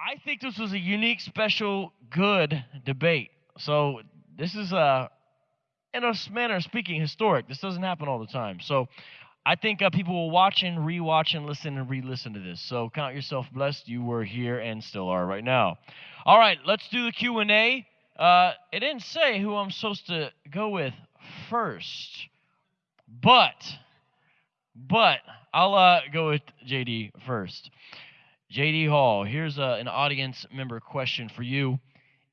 I think this was a unique, special, good debate. So this is a, in a manner of speaking, historic. This doesn't happen all the time. So I think uh, people will watch and rewatch and listen and re-listen to this. So count yourself blessed. You were here and still are right now. All right, let's do the Q and A. Uh, it didn't say who I'm supposed to go with first, but but I'll uh, go with JD first. JD Hall, here's a, an audience member question for you.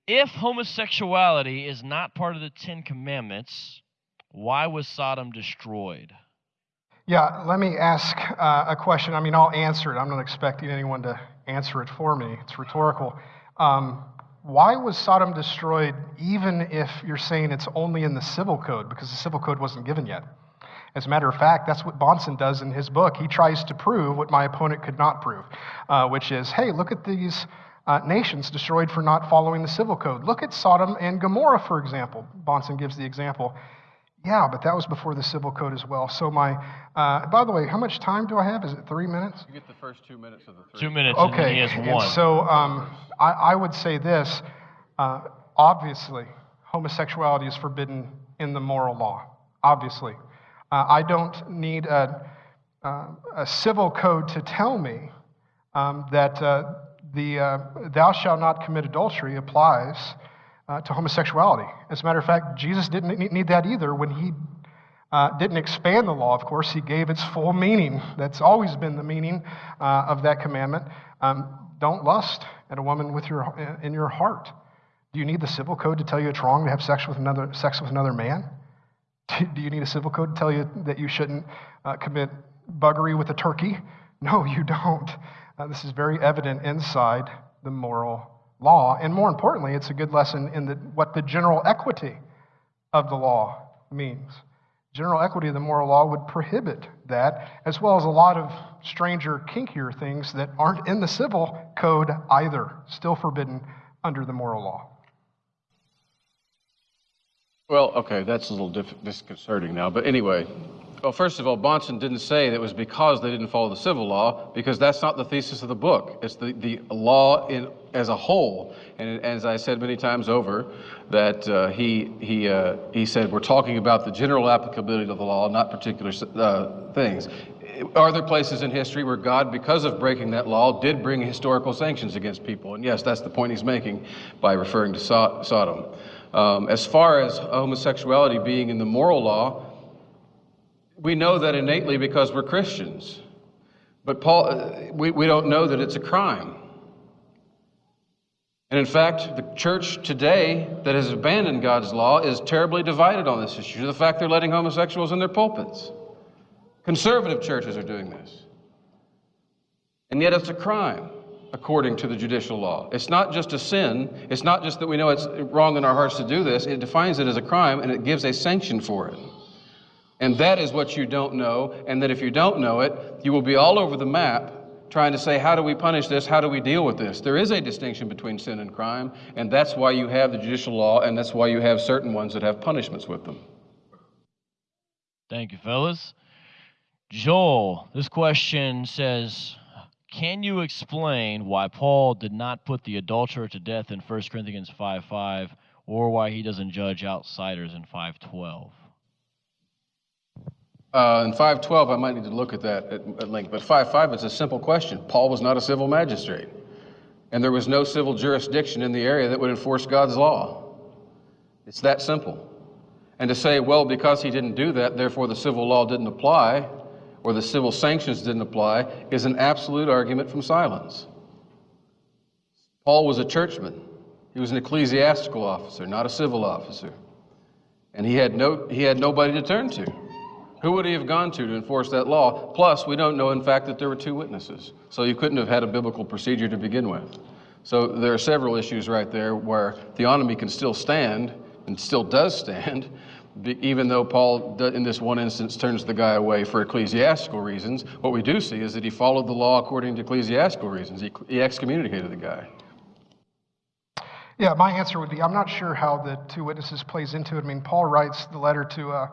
If homosexuality is not part of the Ten Commandments, why was Sodom destroyed? Yeah, let me ask uh, a question. I mean, I'll answer it. I'm not expecting anyone to answer it for me, it's rhetorical. Um, why was Sodom destroyed even if you're saying it's only in the civil code? Because the civil code wasn't given yet. As a matter of fact, that's what Bahnsen does in his book. He tries to prove what my opponent could not prove, uh, which is hey, look at these uh, nations destroyed for not following the civil code. Look at Sodom and Gomorrah, for example. Bahnsen gives the example. Yeah, but that was before the civil code as well. So, my, uh, by the way, how much time do I have? Is it three minutes? You get the first two minutes of the three. Two minutes. Okay. And he has one. And so, um, I, I, would say this uh, obviously, homosexuality is forbidden in the moral law. Obviously. Uh, I don't need a, uh, a, civil code to tell me um, that uh, the uh, thou shalt not commit adultery applies uh, to homosexuality. As a matter of fact, Jesus didn't need that either when he uh, didn't expand the law, of course, he gave its full meaning. That's always been the meaning of that commandment. Um, don't lust at a woman with your, in your heart. Do you need the civil code to tell you it's wrong to have sex with another, sex with another man? Do you need a civil code to tell you that you shouldn't uh, commit buggery with a turkey? No, you don't. Uh, this is very evident inside the moral law. And more importantly, it's a good lesson in the, what the general equity of the law means. General equity of the moral law would prohibit that, as well as a lot of stranger, kinkier things that aren't in the civil code either, still forbidden under the moral law. Well, okay, that's a little disconcerting now. But anyway, well, first of all, Bahnsen didn't say that it was because they didn't follow the civil law, because that's not the thesis of the book. It's the, the law in, as a whole. And as I said many times over, that uh, he, he, uh, he said we're talking about the general applicability of the law, not particular uh, things. Are there places in history where God, because of breaking that law, did bring historical sanctions against people? And yes, that's the point he's making by referring to so Sodom. Um, as far as homosexuality being in the moral law, we know that innately because we're Christians. But Paul, uh, we, we don't know that it's a crime. And in fact, the church today that has abandoned God's law is terribly divided on this issue. The fact they're letting homosexuals in their pulpits. Conservative churches are doing this. And yet it's a crime according to the judicial law. It's not just a sin. It's not just that we know it's wrong in our hearts to do this. It defines it as a crime and it gives a sanction for it. And that is what you don't know. And that if you don't know it, you will be all over the map trying to say, how do we punish this? How do we deal with this? There is a distinction between sin and crime. And that's why you have the judicial law. And that's why you have certain ones that have punishments with them. Thank you, fellas. Joel, this question says, can you explain why Paul did not put the adulterer to death in 1 Corinthians 5 5 or why he doesn't judge outsiders in 512? Uh, in 512, I might need to look at that at, at length, but 5.5, it's a simple question. Paul was not a civil magistrate, and there was no civil jurisdiction in the area that would enforce God's law. It's that simple. And to say, well, because he didn't do that, therefore the civil law didn't apply, or the civil sanctions didn't apply is an absolute argument from silence. Paul was a churchman. He was an ecclesiastical officer, not a civil officer. And he had, no, he had nobody to turn to. Who would he have gone to to enforce that law? Plus, we don't know, in fact, that there were two witnesses. So you couldn't have had a biblical procedure to begin with. So there are several issues right there where theonomy can still stand and still does stand, even though Paul, in this one instance, turns the guy away for ecclesiastical reasons, what we do see is that he followed the law according to ecclesiastical reasons. He, he excommunicated the guy. Yeah, my answer would be I'm not sure how the two witnesses plays into it. I mean, Paul writes the letter to uh,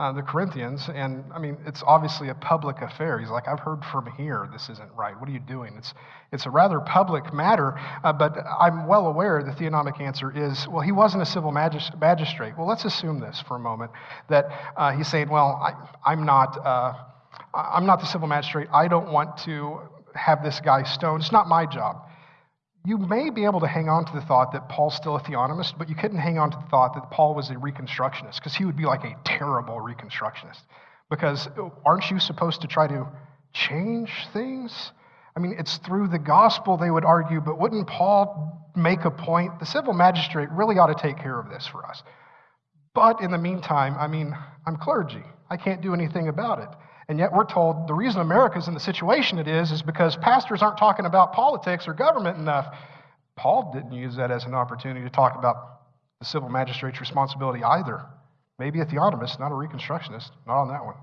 uh, the Corinthians, and I mean, it's obviously a public affair. He's like, I've heard from here this isn't right. What are you doing? It's, it's a rather public matter, uh, but I'm well aware the theonomic answer is, well, he wasn't a civil magis- magistrate. Well, let's assume this for a moment that uh, he's saying, well, I, I'm not. Uh, I'm not the civil magistrate. I don't want to have this guy stoned. It's not my job you may be able to hang on to the thought that Paul's still a theonomist, but you couldn't hang on to the thought that Paul was a reconstructionist, because he would be like a terrible reconstructionist. Because oh, aren't you supposed to try to change things? I mean, it's through the gospel, they would argue, but wouldn't Paul make a point? The civil magistrate really ought to take care of this for us. But in the meantime, I mean, I'm clergy. I can't do anything about it. And yet we're told the reason America's in the situation it is is because pastors aren't talking about politics or government enough. Paul didn't use that as an opportunity to talk about the civil magistrate's responsibility either. Maybe a theonomist, not a reconstructionist, not on that one.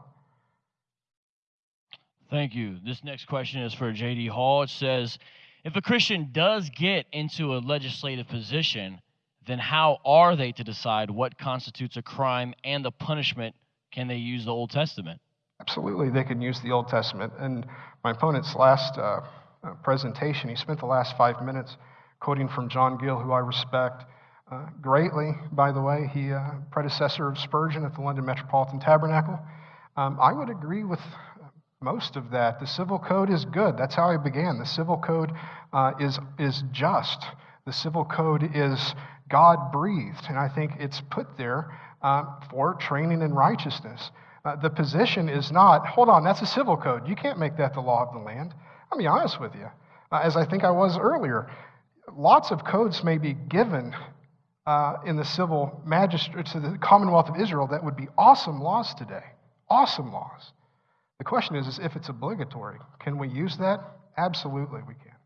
Thank you. This next question is for J.D. Hall. It says If a Christian does get into a legislative position, then how are they to decide what constitutes a crime and the punishment? Can they use the Old Testament? Absolutely, they can use the Old Testament. And my opponent's last uh, uh, presentation, he spent the last five minutes quoting from John Gill, who I respect uh, greatly, by the way. He, uh, predecessor of Spurgeon at the London Metropolitan Tabernacle. Um, I would agree with most of that. The civil code is good. That's how I began. The civil code uh, is, is just. The civil code is God breathed, and I think it's put there uh, for training in righteousness. Uh, the position is not, hold on, that's a civil code. You can't make that the law of the land. I'll be honest with you. Uh, as I think I was earlier, lots of codes may be given uh, in the civil magistrate to the Commonwealth of Israel that would be awesome laws today. Awesome laws. The question is, is if it's obligatory, can we use that? Absolutely, we can.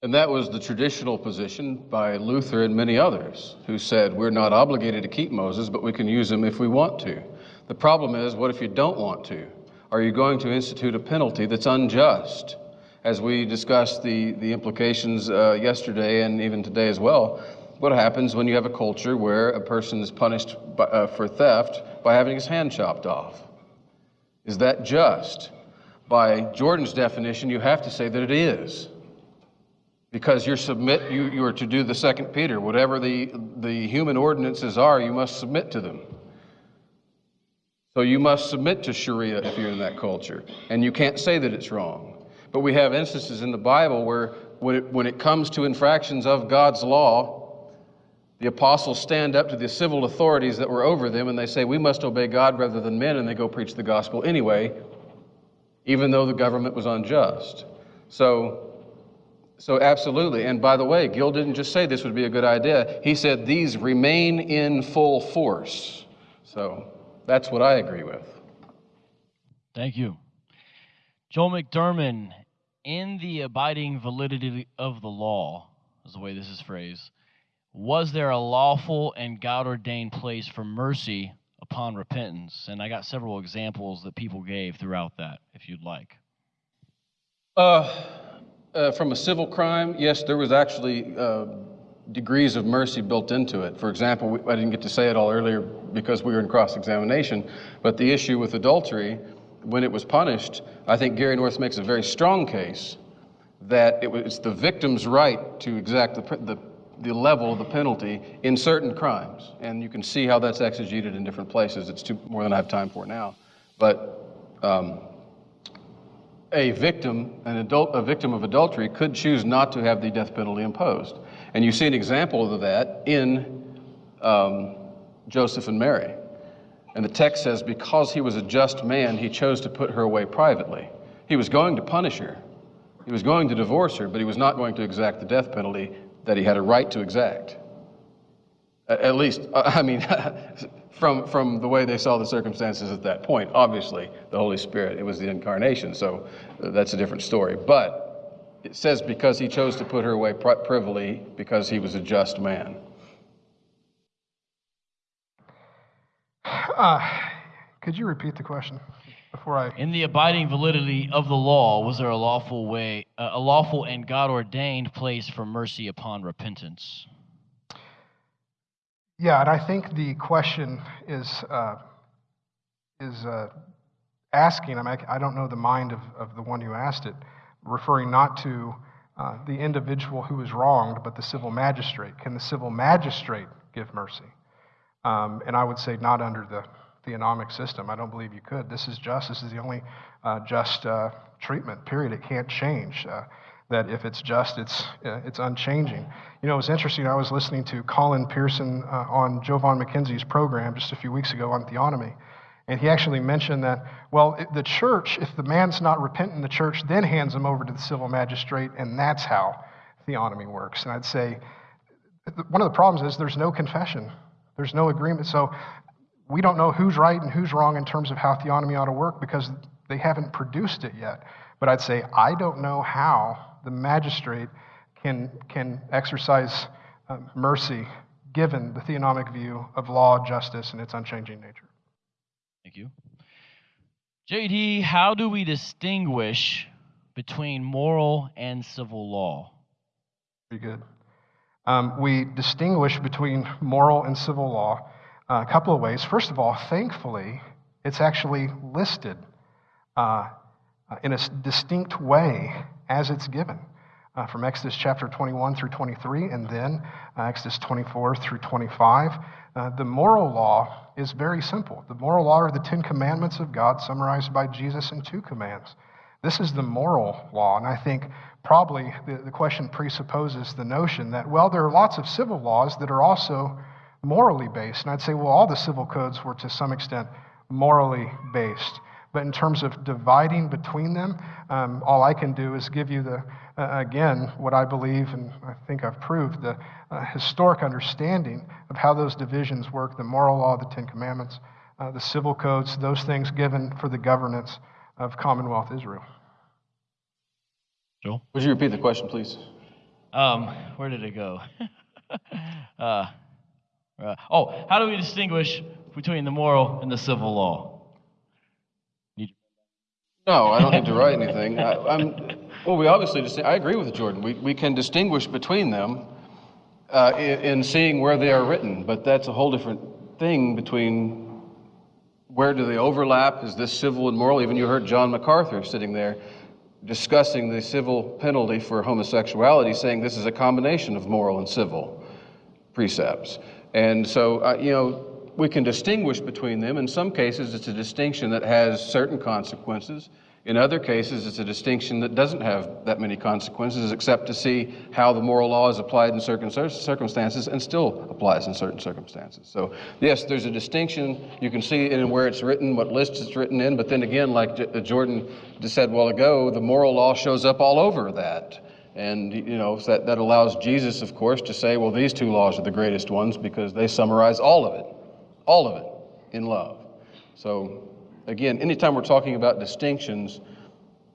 And that was the traditional position by Luther and many others who said, we're not obligated to keep Moses, but we can use him if we want to. The problem is, what if you don't want to? Are you going to institute a penalty that's unjust? As we discussed the, the implications uh, yesterday and even today as well, what happens when you have a culture where a person is punished by, uh, for theft by having his hand chopped off? Is that just? By Jordan's definition, you have to say that it is because you're submit you, you are to do the second peter. Whatever the the human ordinances are you must submit to them. So you must submit to sharia if you're in that culture. And you can't say that it's wrong. But we have instances in the bible where when it, when it comes to infractions of god's law the apostles stand up to the civil authorities that were over them and they say we must obey god rather than men and they go preach the gospel anyway even though the government was unjust. So so, absolutely. And by the way, Gill didn't just say this would be a good idea, he said these remain in full force. So, that's what I agree with. Thank you. Joel McDurmon, in the abiding validity of the law, is the way this is phrased, was there a lawful and God ordained place for mercy upon repentance? And I got several examples that people gave throughout that, if you'd like. Uh, uh, from a civil crime, yes, there was actually uh, degrees of mercy built into it. For example, we, I didn't get to say it all earlier because we were in cross examination, but the issue with adultery, when it was punished, I think Gary North makes a very strong case that it was the victim's right to exact the, the, the level of the penalty in certain crimes. And you can see how that's exegeted in different places. It's too, more than I have time for now. But um, a victim, an adult, a victim of adultery could choose not to have the death penalty imposed. And you see an example of that in um, Joseph and Mary. And the text says, because he was a just man, he chose to put her away privately. He was going to punish her. He was going to divorce her, but he was not going to exact the death penalty that he had a right to exact. At least, I mean, from, from the way they saw the circumstances at that point. Obviously, the Holy Spirit, it was the incarnation, so uh, that's a different story. But it says because he chose to put her away privily because he was a just man. Uh, could you repeat the question before I? In the abiding validity of the law, was there a lawful way, uh, a lawful and God ordained place for mercy upon repentance? Yeah, and I think the question is uh, is uh, asking. I mean, I don't know the mind of, of the one who asked it, referring not to uh, the individual who is wronged, but the civil magistrate. Can the civil magistrate give mercy? Um, and I would say not under the theonomic system. I don't believe you could. This is just. This is the only uh, just uh, treatment. Period. It can't change. That if it's just, it's it's unchanging. You know, it was interesting. I was listening to Colin Pearson uh, on Jovan McKenzie's program just a few weeks ago on theonomy, and he actually mentioned that well, the church, if the man's not repentant, the church then hands him over to the civil magistrate, and that's how theonomy works. And I'd say one of the problems is there's no confession. There's no agreement. So we don't know who's right and who's wrong in terms of how theonomy ought to work because they haven't produced it yet. But I'd say I don't know how the magistrate can, can exercise uh, mercy given the theonomic view of law, justice, and its unchanging nature. Thank you. JD, how do we distinguish between moral and civil law? Pretty good. Um, we distinguish between moral and civil law uh, a couple of ways. First of all, thankfully, it's actually listed uh, in a distinct way as it's given. Uh, from Exodus chapter 21 through 23, and then uh, Exodus 24 through 25. Uh, the moral law is very simple. The moral law are the Ten Commandments of God, summarized by Jesus in two commands. This is the moral law, and I think probably the, the question presupposes the notion that, well, there are lots of civil laws that are also morally based. And I'd say, well, all the civil codes were to some extent morally based. But in terms of dividing between them, um, all I can do is give you the, uh, again, what I believe, and I think I've proved, the uh, historic understanding of how those divisions work the moral law, the Ten Commandments, uh, the civil codes, those things given for the governance of Commonwealth Israel. Joel? Would you repeat the question, please? Um, where did it go? uh, uh, oh, how do we distinguish between the moral and the civil law? No, I don't need to write anything. I, am well, we obviously, just, I agree with Jordan. We, we can distinguish between them uh, in, in seeing where they are written, but that's a whole different thing between where do they overlap? Is this civil and moral? Even you heard John MacArthur sitting there discussing the civil penalty for homosexuality, saying this is a combination of moral and civil precepts. And so, uh, you know, we can distinguish between them. In some cases, it's a distinction that has certain consequences. In other cases, it's a distinction that doesn't have that many consequences, except to see how the moral law is applied in certain circumstances and still applies in certain circumstances. So, yes, there's a distinction. You can see in where it's written, what list it's written in, but then again, like uh, Jordan said a while ago, the moral law shows up all over that. And, you know, that, that allows Jesus, of course, to say, well, these two laws are the greatest ones because they summarize all of it, all of it in love. So, again, anytime we're talking about distinctions,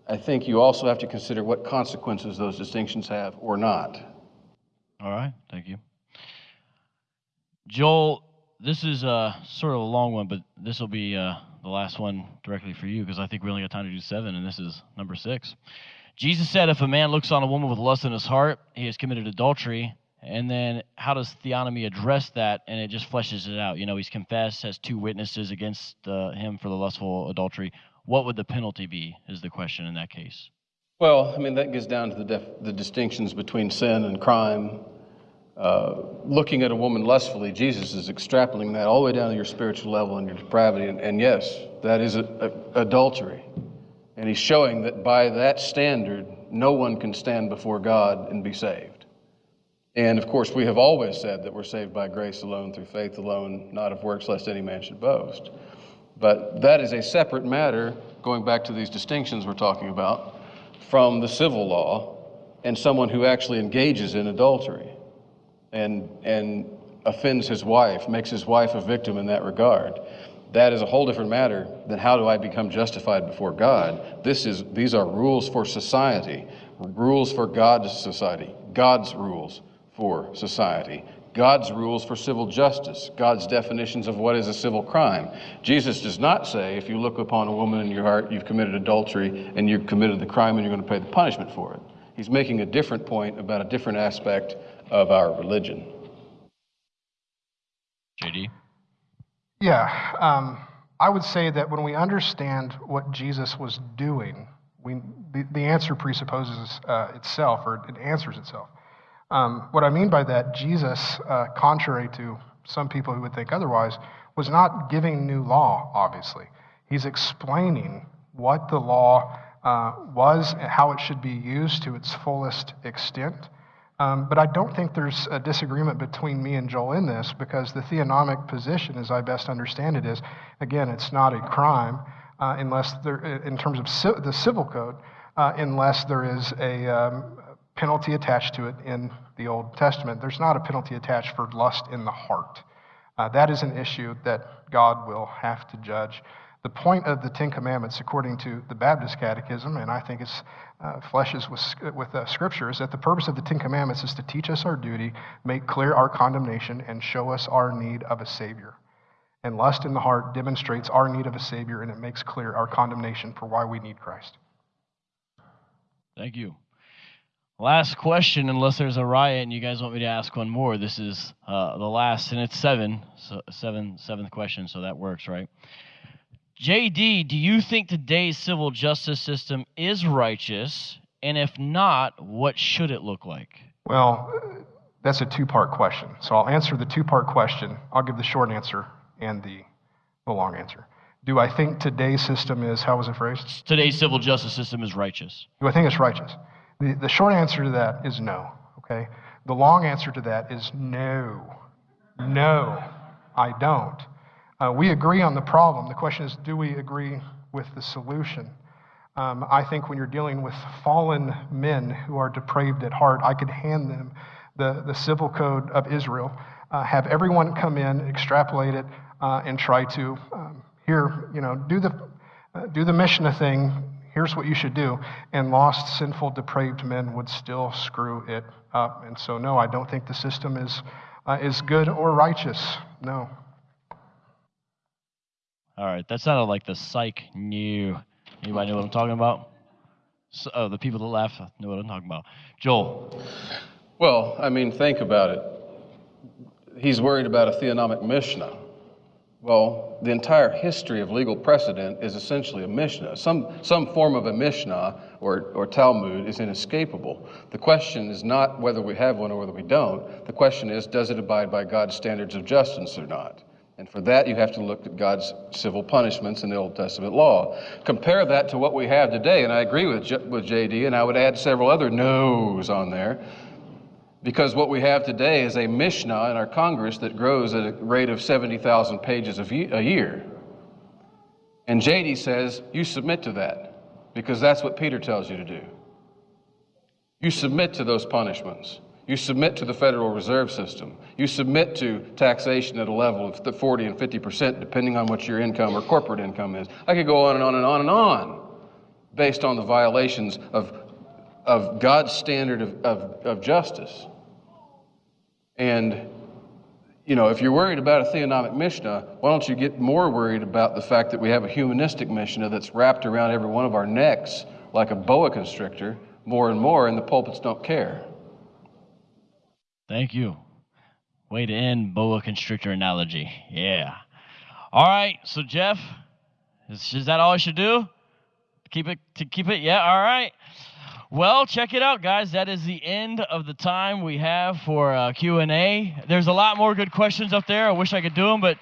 I think you also have to consider what consequences those distinctions have or not. All right, thank you. Joel, this is uh, sort of a long one, but this will be uh, the last one directly for you because I think we only got time to do seven, and this is number six. Jesus said, If a man looks on a woman with lust in his heart, he has committed adultery. And then how does theonomy address that? And it just fleshes it out. You know, he's confessed, has two witnesses against uh, him for the lustful adultery. What would the penalty be, is the question in that case? Well, I mean, that gets down to the, def- the distinctions between sin and crime. Uh, looking at a woman lustfully, Jesus is extrapolating that all the way down to your spiritual level and your depravity. And, and yes, that is a, a, adultery. And he's showing that by that standard, no one can stand before God and be saved. And of course, we have always said that we're saved by grace alone, through faith alone, not of works, lest any man should boast. But that is a separate matter, going back to these distinctions we're talking about, from the civil law and someone who actually engages in adultery and, and offends his wife, makes his wife a victim in that regard. That is a whole different matter than how do I become justified before God. This is, these are rules for society, rules for God's society, God's rules for society, God's rules for civil justice, God's definitions of what is a civil crime. Jesus does not say, if you look upon a woman in your heart, you've committed adultery and you've committed the crime and you're going to pay the punishment for it. He's making a different point about a different aspect of our religion. JD? Yeah, um, I would say that when we understand what Jesus was doing, we, the, the answer presupposes uh, itself, or it answers itself. Um, what I mean by that, Jesus, uh, contrary to some people who would think otherwise, was not giving new law, obviously. He's explaining what the law uh, was and how it should be used to its fullest extent. Um, but I don't think there's a disagreement between me and Joel in this because the theonomic position, as I best understand it, is again, it's not a crime uh, unless there, in terms of the civil code, uh, unless there is a um, penalty attached to it in the Old Testament. There's not a penalty attached for lust in the heart. Uh, that is an issue that God will have to judge. The point of the Ten Commandments, according to the Baptist Catechism, and I think it's uh, fleshes with, with uh, Scripture, is that the purpose of the Ten Commandments is to teach us our duty, make clear our condemnation, and show us our need of a Savior. And lust in the heart demonstrates our need of a Savior, and it makes clear our condemnation for why we need Christ. Thank you. Last question, unless there's a riot and you guys want me to ask one more. This is uh, the last, and it's seven, so seven, seventh question, so that works, right? JD, do you think today's civil justice system is righteous? And if not, what should it look like? Well, that's a two part question. So I'll answer the two part question. I'll give the short answer and the, the long answer. Do I think today's system is, how was it phrased? Today's civil justice system is righteous. Do I think it's righteous? The, the short answer to that is no, okay? The long answer to that is no. No, I don't. Uh, we agree on the problem. The question is, do we agree with the solution? Um, I think when you're dealing with fallen men who are depraved at heart, I could hand them the, the civil code of Israel, uh, have everyone come in, extrapolate it, uh, and try to um, here, you know, do the uh, do the Mishnah thing. Here's what you should do, and lost, sinful, depraved men would still screw it up. And so, no, I don't think the system is uh, is good or righteous. No. All right, that sounded like the psych knew. Anybody know what I'm talking about? So, oh, the people that laugh know what I'm talking about. Joel. Well, I mean, think about it. He's worried about a theonomic Mishnah. Well, the entire history of legal precedent is essentially a Mishnah. Some, some form of a Mishnah or, or Talmud is inescapable. The question is not whether we have one or whether we don't. The question is, does it abide by God's standards of justice or not? And for that, you have to look at God's civil punishments in the Old Testament law. Compare that to what we have today, and I agree with, J- with JD, and I would add several other no's on there. Because what we have today is a Mishnah in our Congress that grows at a rate of 70,000 pages a year. And JD says, you submit to that, because that's what Peter tells you to do. You submit to those punishments. You submit to the Federal Reserve System. You submit to taxation at a level of the 40 and 50 percent, depending on what your income or corporate income is. I could go on and on and on and on based on the violations of, of God's standard of, of, of justice. And, you know, if you're worried about a theonomic Mishnah, why don't you get more worried about the fact that we have a humanistic Mishnah that's wrapped around every one of our necks like a boa constrictor more and more, and the pulpits don't care. Thank you. Way to end boa constrictor analogy. Yeah. All right. So Jeff, is, is that all I should do? Keep it to keep it. Yeah. All right. Well, check it out, guys. That is the end of the time we have for uh, Q&A. There's a lot more good questions up there. I wish I could do them, but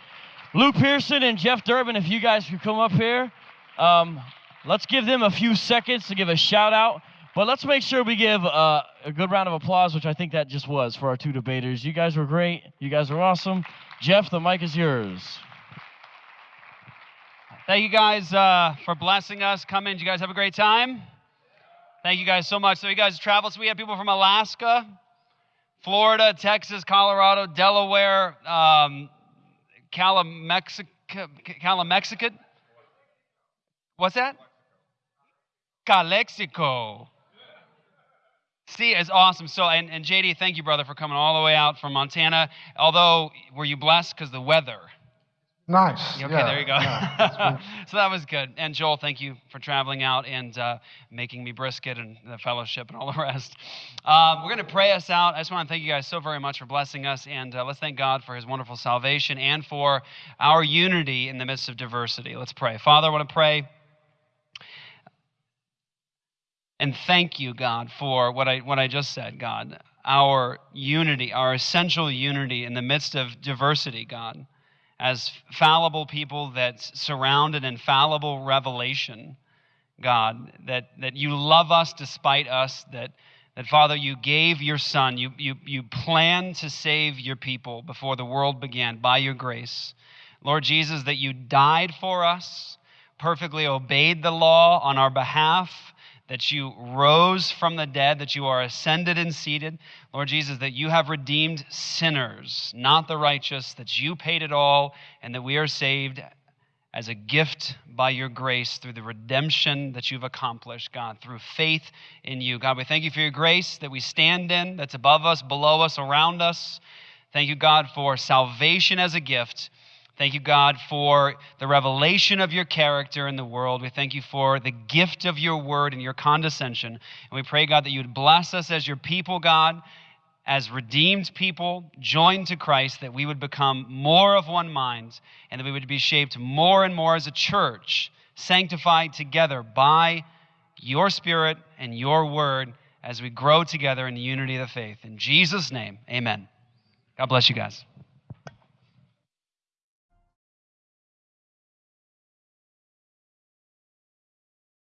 Luke Pearson and Jeff Durbin, if you guys could come up here, um, let's give them a few seconds to give a shout out. But let's make sure we give uh, a good round of applause, which I think that just was for our two debaters. You guys were great. You guys were awesome. Jeff, the mic is yours. Thank you guys uh, for blessing us. Come in. Did you guys have a great time? Thank you guys so much. So, you guys traveled. So, we have people from Alaska, Florida, Texas, Colorado, Delaware, um, Calamexico. Calamexico. What's that? Calexico. See, it's awesome. So, and, and JD, thank you, brother, for coming all the way out from Montana. Although, were you blessed because the weather? Nice. Okay, yeah, there you go. yeah, so that was good. And Joel, thank you for traveling out and uh, making me brisket and the fellowship and all the rest. Um, we're going to pray us out. I just want to thank you guys so very much for blessing us. And uh, let's thank God for his wonderful salvation and for our unity in the midst of diversity. Let's pray. Father, I want to pray. And thank you, God, for what I, what I just said, God. Our unity, our essential unity in the midst of diversity, God as fallible people that surround an infallible revelation, God, that, that you love us despite us, that, that Father, you gave your Son, you, you, you planned to save your people before the world began by your grace. Lord Jesus, that you died for us, perfectly obeyed the law on our behalf, that you rose from the dead, that you are ascended and seated. Lord Jesus, that you have redeemed sinners, not the righteous, that you paid it all, and that we are saved as a gift by your grace through the redemption that you've accomplished, God, through faith in you. God, we thank you for your grace that we stand in, that's above us, below us, around us. Thank you, God, for salvation as a gift. Thank you, God, for the revelation of your character in the world. We thank you for the gift of your word and your condescension. And we pray, God, that you would bless us as your people, God, as redeemed people, joined to Christ, that we would become more of one mind and that we would be shaped more and more as a church, sanctified together by your spirit and your word as we grow together in the unity of the faith. In Jesus' name, amen. God bless you guys.